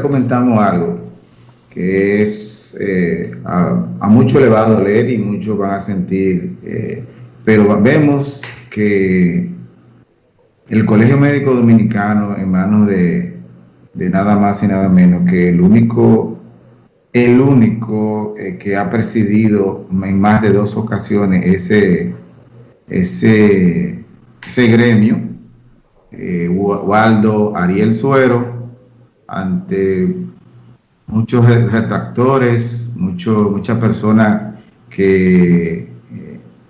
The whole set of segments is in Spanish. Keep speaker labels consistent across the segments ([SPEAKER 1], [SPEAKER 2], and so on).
[SPEAKER 1] comentamos algo que es eh, a, mucho elevado leer y muchos van a sentir, eh, pero vemos que el Colegio Médico Dominicano en manos de, de nada más y nada menos que el único, el único eh, que ha presidido en más de dos ocasiones ese, ese, ese gremio, Waldo Ariel Suero, ante muchos retractores, mucho, muchas personas que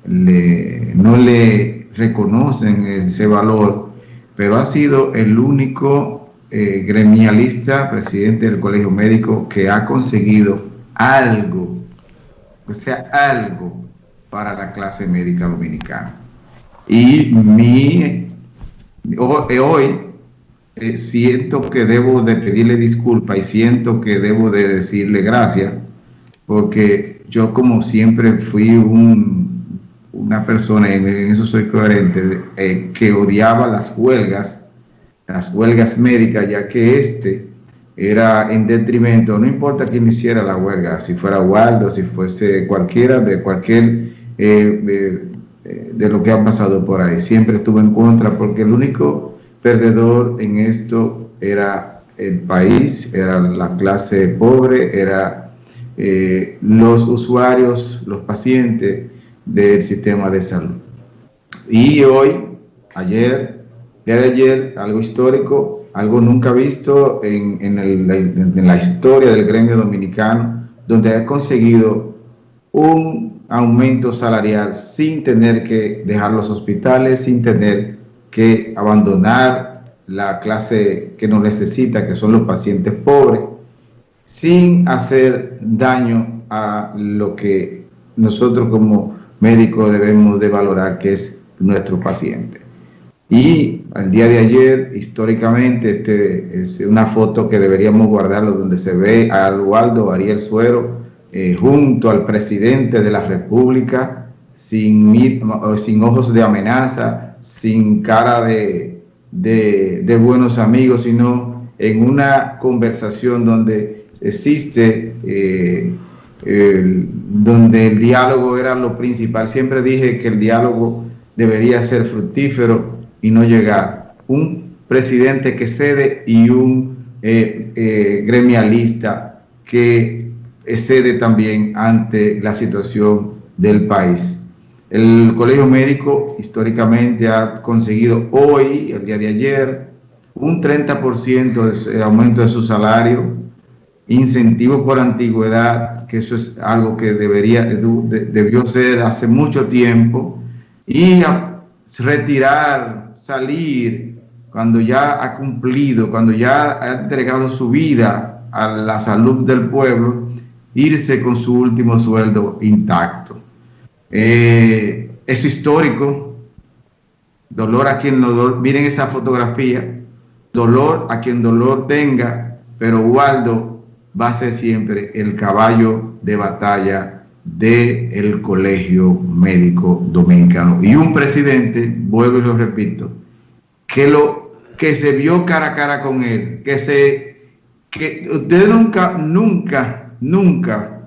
[SPEAKER 1] eh, no le reconocen ese valor, pero ha sido el único eh, gremialista, presidente del Colegio Médico, que ha conseguido algo, o sea, algo para la clase médica dominicana. Y mi, hoy eh, siento que debo de pedirle disculpa y siento que debo de decirle gracias, porque yo como siempre fui una persona, en eso soy coherente, eh, que odiaba las huelgas, las huelgas médicas, ya que este era en detrimento, no importa quién hiciera la huelga, si fuera Waldo, si fuese cualquiera de cualquier eh, de lo que ha pasado por ahí, siempre estuve en contra, porque el único perdedor en esto era el país, era la clase pobre, era eh, los usuarios, los pacientes del sistema de salud. Y hoy, ayer, día de ayer, algo histórico, algo nunca visto en, en la historia del gremio dominicano, donde ha conseguido un aumento salarial sin tener que dejar los hospitales, sin tener que abandonar la clase que no necesita, que son los pacientes pobres, sin hacer daño a lo que nosotros como médicos debemos de valorar, que es nuestro paciente. Y al día de ayer, históricamente, este es una foto que deberíamos guardarlo donde se ve a Eduardo Ariel Suero eh, junto al presidente de la República, sin ojos de amenaza, sin cara de, de, buenos amigos, sino en una conversación donde existe, eh, donde el diálogo era lo principal. Siempre dije que el diálogo debería ser fructífero y no llegar. Un presidente que cede y un eh, eh, gremialista que cede también ante la situación del país. El colegio médico históricamente ha conseguido hoy, el día de ayer, un 30% de aumento de su salario, incentivo por antigüedad, que eso es algo que debería, debió ser hace mucho tiempo, y retirar, salir, cuando ya ha cumplido, cuando ya ha entregado su vida a la salud del pueblo, irse con su último sueldo intacto. Eh, es histórico. Dolor a quien dolor, miren esa fotografía, dolor a quien dolor tenga, pero Waldo va a ser siempre el caballo de batalla del el Colegio Médico Dominicano. Y un presidente, vuelvo y lo repito, que, lo, que se vio cara a cara con él, que se, que ustedes nunca, nunca, nunca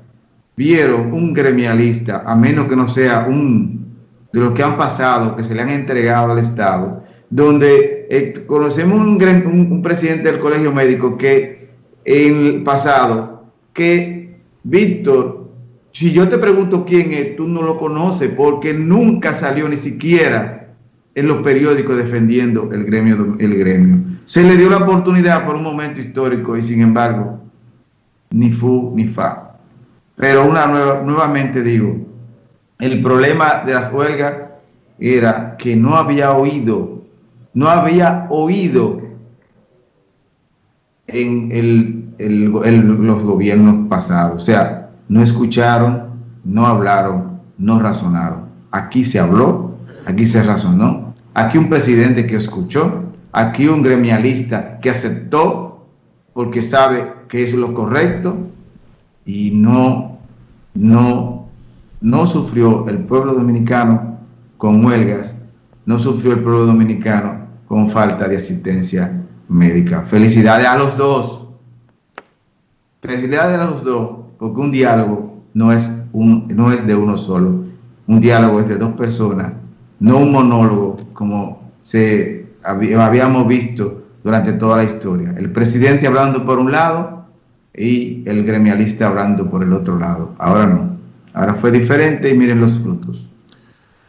[SPEAKER 1] vieron un gremialista, a menos que no sea un de los que han pasado, que se le han entregado al Estado, donde eh, conocemos un, presidente del colegio médico que en el pasado, que Víctor, si yo te pregunto quién es, tú no lo conoces porque nunca salió ni siquiera en los periódicos defendiendo el gremio, el gremio. Se le dio la oportunidad por un momento histórico y sin embargo, ni fu ni fa. Pero una nueva, nuevamente digo, el problema de las huelgas era que no había oído, no había oído en el, los gobiernos pasados. O sea, no escucharon, no hablaron, no razonaron. Aquí se habló, aquí se razonó, aquí un presidente que escuchó, aquí un gremialista que aceptó porque sabe que es lo correcto y no no, no sufrió el pueblo dominicano con huelgas, no sufrió el pueblo dominicano con falta de asistencia médica. Felicidades a los dos, felicidades a los dos, porque un diálogo no es, un, no es de uno solo, un diálogo es de dos personas, no un monólogo como se habíamos visto durante toda la historia. El presidente hablando por un lado y el gremialista hablando por el otro lado. Ahora no. Ahora fue diferente y miren los frutos.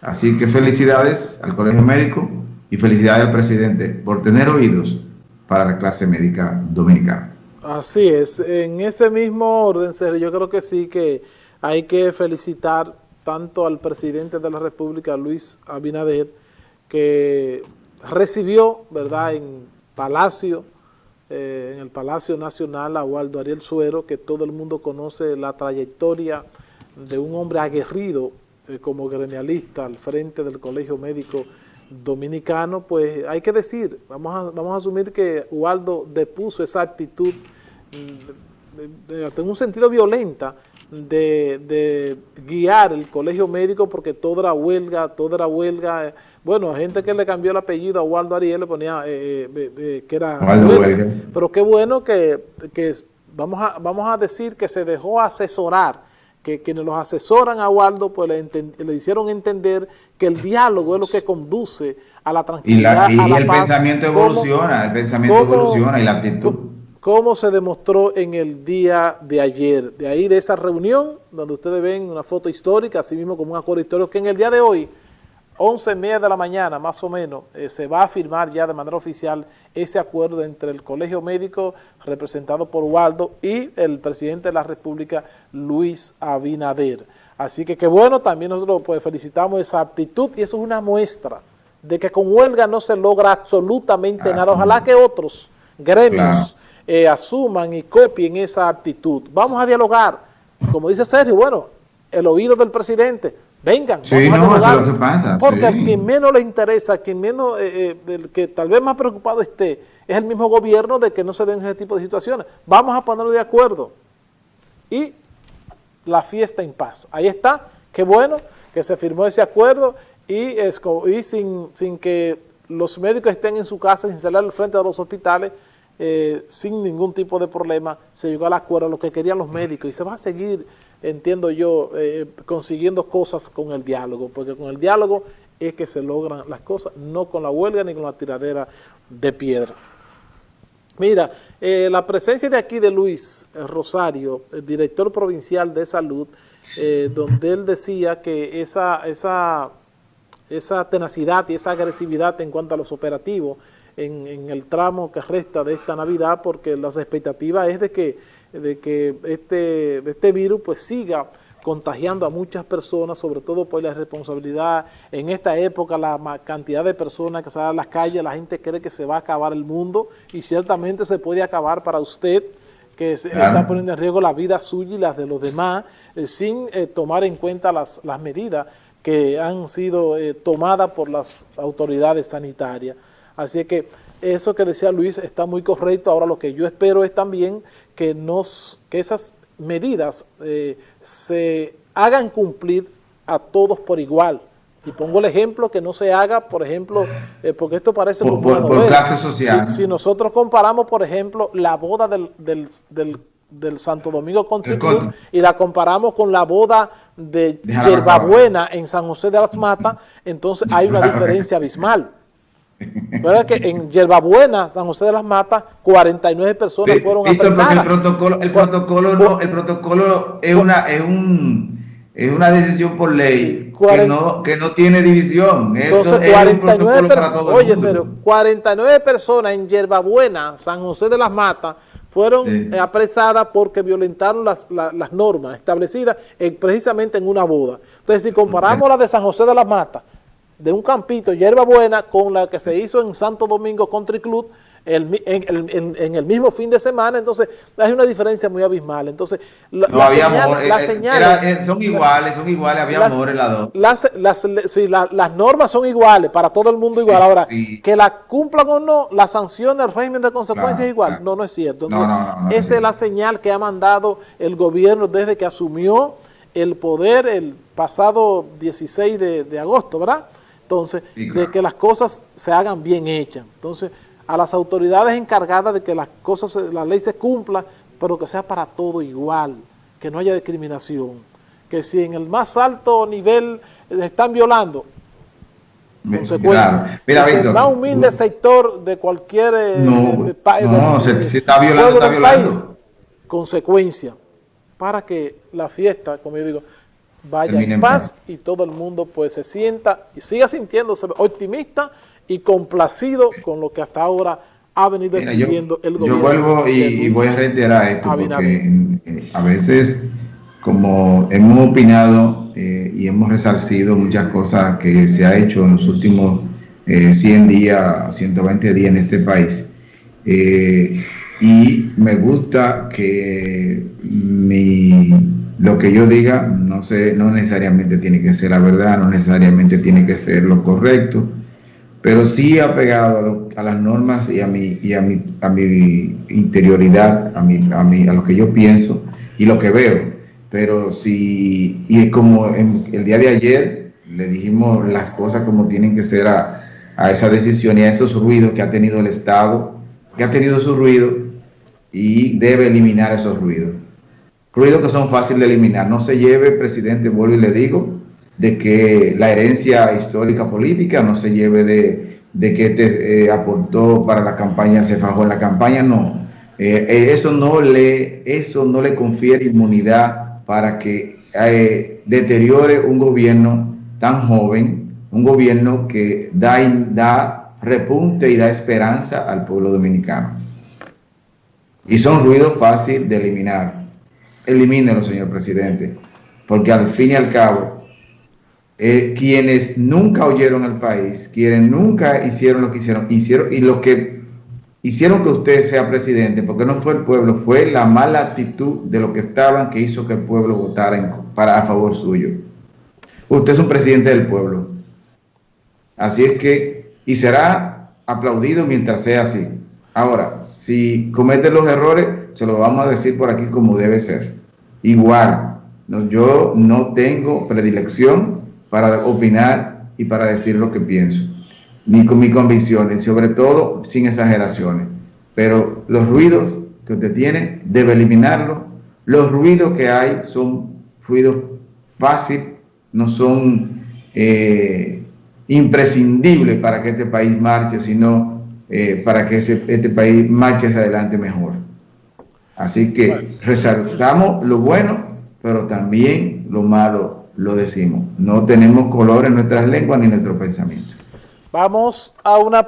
[SPEAKER 1] Así que felicidades al Colegio Médico y felicidades al presidente por tener oídos para la clase médica dominicana.
[SPEAKER 2] Así es. En ese mismo orden, yo creo que sí que hay que felicitar tanto al presidente de la República, Luis Abinader, que recibió, ¿verdad?, en Palacio, eh, en el Palacio Nacional a Waldo Ariel Suero, que todo el mundo conoce la trayectoria de un hombre aguerrido eh, como gremialista al frente del Colegio Médico Dominicano, pues hay que decir, vamos a, vamos a asumir que Waldo depuso esa actitud mm, en un sentido violenta de, de, guiar el colegio médico porque todo era huelga, todo era huelga, bueno, gente que le cambió el apellido a Waldo Ariel le ponía eh, eh, eh, que era Pero qué bueno que, vamos, a, vamos a decir que se dejó asesorar, que quienes los asesoran a Waldo pues le, hicieron entender que el diálogo es lo que conduce a la tranquilidad,
[SPEAKER 1] y, el pensamiento evoluciona, el pensamiento evoluciona y la actitud.
[SPEAKER 2] Cómo se demostró en el día de ayer, de ahí de esa reunión, donde ustedes ven una foto histórica, así mismo como un acuerdo histórico, que en el día de hoy 11 y media de la mañana, más o menos, eh, se va a firmar ya de manera oficial ese acuerdo entre el Colegio Médico, representado por Waldo, y el presidente de la República, Luis Abinader. Así que qué bueno, también nosotros pues, felicitamos esa aptitud, y eso es una muestra de que con huelga no se logra absolutamente nada. Ojalá que otros gremios eh, asuman y copien esa actitud. Vamos a dialogar, como dice Sergio, bueno, el oído del presidente, Vengan,
[SPEAKER 1] sí, no, eso es lo que pasa.
[SPEAKER 2] Porque a quien menos le interesa, a quien menos, eh, eh que tal vez más preocupado esté, es el mismo gobierno de que no se den ese tipo de situaciones. Vamos a ponerlo de acuerdo. Y la fiesta en paz. Ahí está, qué bueno que se firmó ese acuerdo y, es, y sin, sin que los médicos estén en su casa, sin salir al frente de los hospitales, eh, sin ningún tipo de problema, se llegó al acuerdo, lo que querían los médicos y se va a seguir entiendo yo, eh, consiguiendo cosas con el diálogo, porque con el diálogo es que se logran las cosas, no con la huelga ni con la tiradera de piedra. Mira, eh, la presencia de aquí de Luis Rosario, el director provincial de salud, eh, donde él decía que esa, esa, esa tenacidad y esa agresividad en cuanto a los operativos en, en el tramo que resta de esta Navidad, porque las expectativas es de que de que este, este virus pues siga contagiando a muchas personas, sobre todo por la responsabilidad. En esta época la cantidad de personas que salen a las calles, la gente cree que se va a acabar el mundo y ciertamente se puede acabar para usted que está poniendo en riesgo la vida suya y las de los demás eh, sin eh, tomar en cuenta las, las, medidas que han sido eh, tomadas por las autoridades sanitarias. Así que eso que decía Luis está muy correcto. Ahora lo que yo espero es también que, nos, que esas medidas eh, se hagan cumplir a todos por igual. Y pongo el ejemplo que no se haga, por ejemplo, eh, porque esto parece
[SPEAKER 1] como por, clase social.
[SPEAKER 2] Si, nosotros comparamos, por ejemplo, la boda del, del, del, Santo Domingo Club y la comparamos con la boda de Yerbabuena en San José de las Matas, entonces hay una diferencia abismal. ¿Verdad que en Yerbabuena, San José de las Matas, 49 personas fueron apresadas?
[SPEAKER 1] el protocolo, el protocolo, no, el protocolo es una, es un, es una decisión por ley que no, que no tiene división.
[SPEAKER 2] Entonces, 49 personas, oye, serio, 49 personas en Yerbabuena, San José de las Matas, fueron apresadas porque violentaron las, las, normas establecidas precisamente en una boda. Entonces, si comparamos la de San José de las Matas de un campito, hierba buena, con la que se hizo en Santo Domingo Country Club en, el mismo fin de semana, entonces hay una diferencia muy abismal. Entonces,
[SPEAKER 1] la, no, había amor, eh, eh, son iguales, son iguales, había amor en las dos.
[SPEAKER 2] Las, sí, las normas son iguales, para todo el mundo igual. Ahora, que la cumplan o no, la sanción del régimen de consecuencias es igual. No, no es cierto. esa es la señal que ha mandado el gobierno desde que asumió el poder el pasado 16 de, de agosto, ¿verdad? Entonces, de que las cosas se hagan bien hechas. Entonces, a las autoridades encargadas de que las cosas, la ley se cumpla, pero que sea para todo igual, que no haya discriminación, que si en el más alto nivel están violando, consecuencia. Mira, Víctor, el más humilde sector de cualquier eh,
[SPEAKER 1] no, país, no, se, está violando, está violando. País,
[SPEAKER 2] consecuencia, para que la fiesta, como yo digo, vaya en paz y todo el mundo pues se sienta y siga sintiéndose optimista y complacido con lo que hasta ahora ha venido exigiendo el gobierno.
[SPEAKER 1] Yo vuelvo y, voy a reiterar esto porque eh, a veces como hemos opinado eh, y hemos resarcido muchas cosas que se ha hecho en los últimos 100 eh, días, 120 días en este país. y me gusta que mi lo que yo diga no, sé, no necesariamente tiene que ser la verdad, no necesariamente tiene que ser lo correcto, pero sí apegado a, a las normas y a mi, y a mi, a mi interioridad, a, mi, a, mi, a lo que yo pienso y lo que veo. Pero sí, y como en el día de ayer le dijimos las cosas como tienen que ser a, a esa decisión y a esos ruidos que ha tenido el Estado, que ha tenido su ruido y debe eliminar esos ruidos ruidos que son fáciles de eliminar. No se lleve, presidente, vuelvo y le digo, de que la herencia histórica política no se lleve de, de que te eh, aportó para la campaña, se fajó en la campaña, no. Eh, eh, eso, no le, eso no le confiere inmunidad para que deteriore un gobierno tan joven, un gobierno que da, da repunte y da esperanza al pueblo dominicano. Y son ruidos fáciles de eliminar elimínelo, señor presidente, porque al fin y al cabo, eh, quienes nunca oyeron al país, quienes nunca hicieron lo que hicieron, hicieron y lo que hicieron que usted sea presidente, porque no fue el pueblo, fue la mala actitud de lo que estaban que hizo que el pueblo votara para, a favor suyo. Usted es un presidente del pueblo. Así es que, y será aplaudido mientras sea así. Ahora, si comete los errores, se lo vamos a decir por aquí como debe ser. Igual, yo no tengo predilección para opinar y para decir lo que pienso, ni con mis convicciones, sobre todo sin exageraciones. Pero los ruidos que usted tiene, debe eliminarlos. Los ruidos que hay son ruidos fáciles, no son eh, imprescindibles para que este país marche, sino eh, para que este país marche hacia adelante mejor. Así que resaltamos lo bueno, pero también lo malo lo decimos. No tenemos color en nuestras lenguas ni en nuestro pensamiento.
[SPEAKER 2] Vamos a una